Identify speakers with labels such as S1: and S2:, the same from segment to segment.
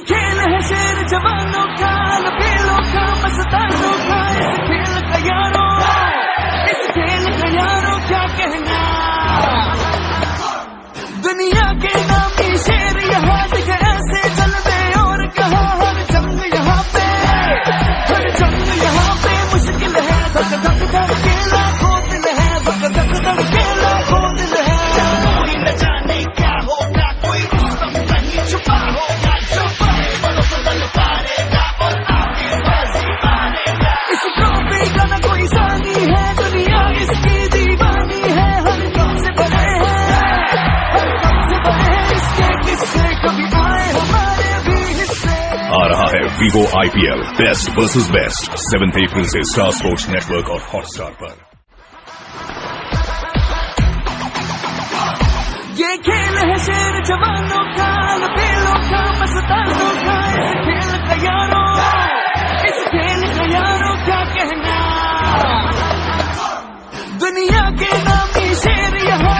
S1: खेल है शेर जवानों का लपेलों का मस्तानों का इस खेल Vivo IPL best versus best seventh April से
S2: स्टार स्पोर्ट्स नेटवर्क और हॉटस्टार पर
S1: ये खेल है शेर जवानों का लपेलों का मस्तानों का इस खेल का यारों इस खेल का यारों क्या कहना दुनिया के नामी शेर यहाँ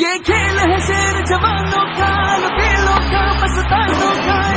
S1: ये खेल है शेर जवानों का लबेलों का मस्तानों का।